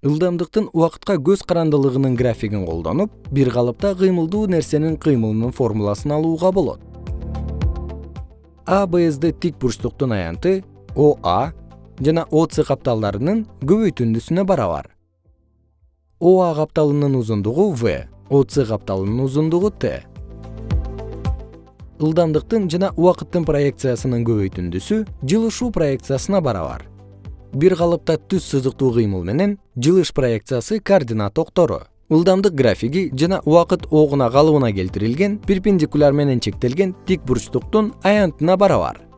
ылдамдыктын убакытка көз карандылыгынын графигин колдонуп бир калыпта кыймылдуу нерсенин кыймылынын формуласын алууга болот. Абсд тик бурчтуктун аянты оа жана оц капталдарынын көбөйтүндүсүнө барабар. Оа капталынын узундугу в оц капталынын узундугу т. Ылдамдыктын жана убакыттын проекциясынын көбөйтүндүсү жылышуу проекциясына барабар бир калыпта түз сызыктуу кыймыл менен жылыш проекциясы координат октору ылдамдык графиги жана убакыт огуна калыбына келтирилген перпендикуляр менен чектелген тик бурчтуктун аянтына барабар